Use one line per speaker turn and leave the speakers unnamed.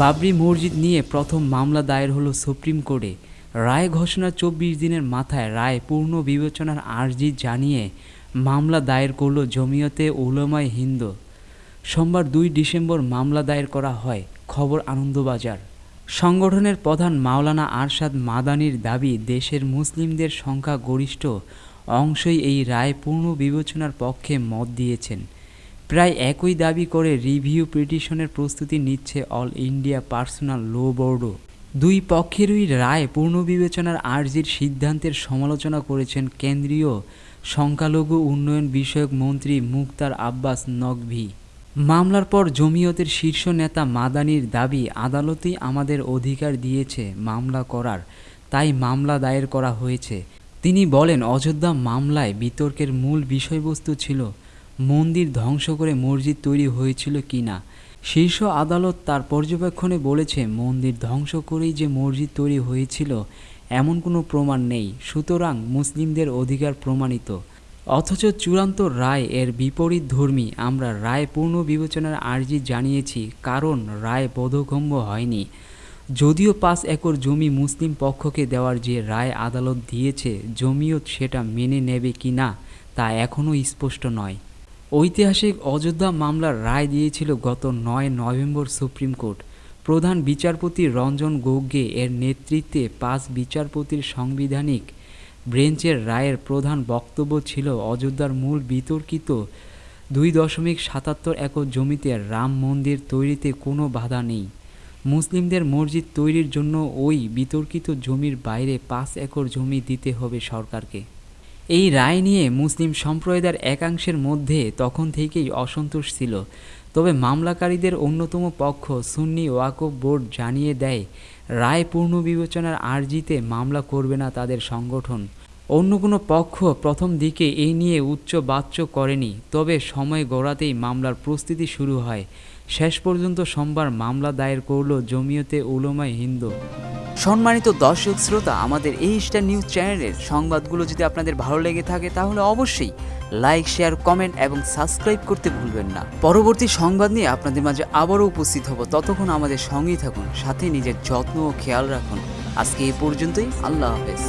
বাবরি মসজিদ নিয়ে প্রথম মামলা দায়ের হলো সুপ্রিম কোর্টে। রায় ঘোষণার চব্বিশ দিনের মাথায় রায় পূর্ণ বিবেচনার আর্জি জানিয়ে মামলা দায়ের করল জমিয়তে উলামায়ে হিন্দ। সোমবার দুই ডিসেম্বর মামলা দায়ের করা হয় খবর আনন্দবাজার। সংগঠনের প্রধান মাওলানা আরশাদ মাদানির দাবি, দেশের মুসলিমদের সংখ্যা গরিষ্ঠ, অংশই এই রায় পূর্ণ বিবেচনার পক্ষে মত দিয়েছেন। প্রায় একই দাবি করে রিভিউ পিটিশনের প্রস্তুতি নিচ্ছে অল ইন্ডিয়া পার্সোনাল লো বোর্ডও। দুই পক্ষেরই রায় পুনর্বিবেচনার আর্জির সিদ্ধান্তের সমালোচনা করেছেন কেন্দ্রীয় সংখ্যালঘু উন্নয়ন বিষয়ক মন্ত্রী মুক্তার আব্বাস নকভি। মামলার পর জমিয়তের শীর্ষ নেতা মাদানির দাবি, আদালতই আমাদের অধিকার দিয়েছে মামলা করার, তাই মামলা দায়ের করা হয়েছে। তিনি বলেন, অযোধ্যা মামলায় বিতর্কের মূল বিষয়বস্তু ছিল মন্দির ধ্বংস করে মসজিদ তৈরি হয়েছিল কি না শীর্ষ আদালত তার পর্যবেক্ষণে বলেছে, মন্দির ধ্বংস করেই যে মসজিদ তৈরি হয়েছিল, এমন কোনো প্রমাণ নেই। সুতরাং মুসলিমদের অধিকার প্রমাণিত। অথচ চূড়ান্ত রায় এর বিপরীত ধর্মী, আমরা রায় পূর্ণ বিবেচনার আর্জি জানিয়েছি, কারণ রায় বোধগম্য হয়নি। যদিও পাঁচ একর জমি মুসলিম পক্ষকে দেওয়ার যে রায় আদালত দিয়েছে জমিও সেটা মেনে নেবে কি না তা এখনও স্পষ্ট নয়। ঐতিহাসিক অযোধ্যা মামলার রায় দিয়েছিল গত নয় নভেম্বর সুপ্রিম কোর্ট। প্রধান বিচারপতি রঞ্জন গোগোই এর নেতৃত্বে পাঁচ বিচারপতির সাংবিধানিক ব্রেঞ্চের রায়ের প্রধান বক্তব্য ছিল অযোধ্যার মূল বিতর্কিত দুই দশমিক সাতাত্তর একর জমিতে রাম মন্দির তৈরিতে কোনো বাধা নেই। মুসলিমদের মসজিদ তৈরির জন্য ওই বিতর্কিত জমির বাইরে পাঁচ একর জমি দিতে হবে সরকারকে। এই রায় নিয়ে মুসলিম সম্প্রদায়ের একাংশের মধ্যে তখন থেকেই অসন্তোষ ছিল। তবে মামলাকারীদের অন্যতম পক্ষ সুন্নি ওয়াকফ বোর্ড জানিয়ে দেয়, রায় পূর্ণ বিবেচনার আর্জিতে মামলা করবে না তাদের সংগঠন। অন্য কোনো পক্ষ প্রথম দিকে এই নিয়ে উচ্চ বাচ্য করেনি, তবে সময় গড়াতেই মামলার প্রস্তুতি শুরু হয়। শেষ পর্যন্ত সোমবার মামলা দায়ের করল জমিয়তে উলমায় হিন্দু। সম্মানিত দর্শক শ্রোতা, আমাদের এই স্টার নিউজ চ্যানেলের সংবাদগুলো যদি আপনাদের ভালো লেগে থাকে, তাহলে অবশ্যই লাইক শেয়ার কমেন্ট এবং সাবস্ক্রাইব করতে ভুলবেন না। পরবর্তী সংবাদ নিয়ে আপনাদের মাঝে আবারও উপস্থিত হব। ততক্ষণ আমাদের সঙ্গেই থাকুন, সাথে নিজের যত্ন ও খেয়াল রাখুন। আজকে এ পর্যন্তই, আল্লাহ হাফেজ।